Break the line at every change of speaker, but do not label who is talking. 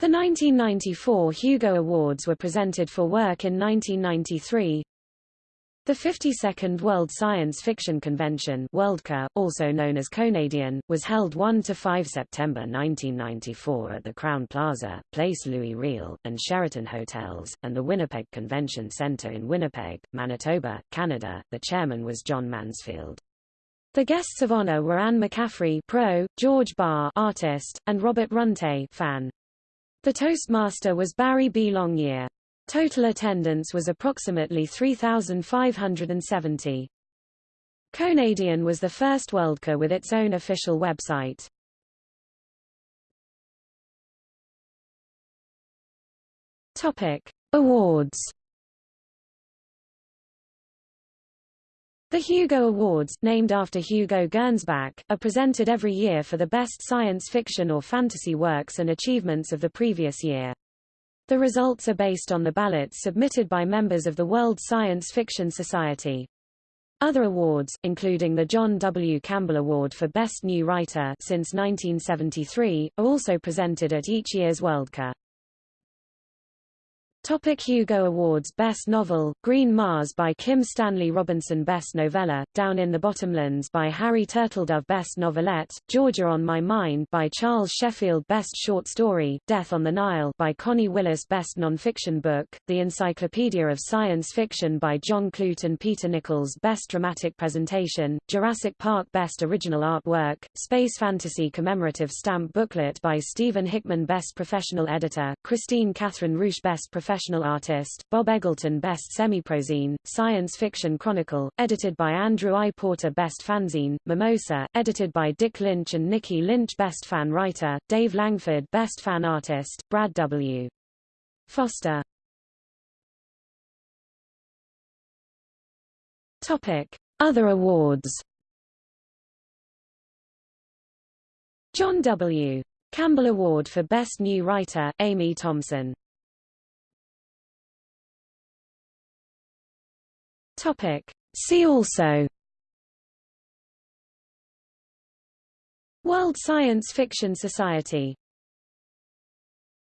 The 1994 Hugo Awards were presented for work in 1993. The 52nd World Science Fiction Convention Worldcon, also known as Conadian, was held 1–5 September 1994 at the Crowne Plaza, Place Louis Riel, and Sheraton Hotels, and the Winnipeg Convention Centre in Winnipeg, Manitoba, Canada. The chairman was John Mansfield. The guests of honor were Anne McCaffrey pro, George Barr artist, and Robert Runte fan. The Toastmaster was Barry B. Longyear. Total attendance was approximately 3,570. Conadian was the first Worldcon with its own official website. Topic: Awards The Hugo Awards, named after Hugo Gernsback, are presented every year for the best science fiction or fantasy works and achievements of the previous year. The results are based on the ballots submitted by members of the World Science Fiction Society. Other awards, including the John W. Campbell Award for Best New Writer since 1973, are also presented at each year's Worldcon. Topic Hugo Awards Best Novel, Green Mars by Kim Stanley Robinson Best Novella, Down in the Bottomlands by Harry Turtledove Best Novelette, Georgia on My Mind by Charles Sheffield Best Short Story, Death on the Nile by Connie Willis Best Nonfiction Book, The Encyclopedia of Science Fiction by John Clute and Peter Nichols Best Dramatic Presentation, Jurassic Park Best Original Artwork, Space Fantasy Commemorative Stamp Booklet by Stephen Hickman Best Professional Editor, Kristine Kathryn Rusch Best Professional Professional Artist, Bob Eggleton Best Semiprozine, Science Fiction Chronicle, edited by Andrew I. Porter Best Fanzine, Mimosa, edited by Dick Lynch and Nicki Lynch Best Fan Writer, Dave Langford Best Fan Artist, Brad W. Foster. Topic. Other awards John W. Campbell Award for Best New Writer, Amy Thomson Topic. See also World Science Fiction Society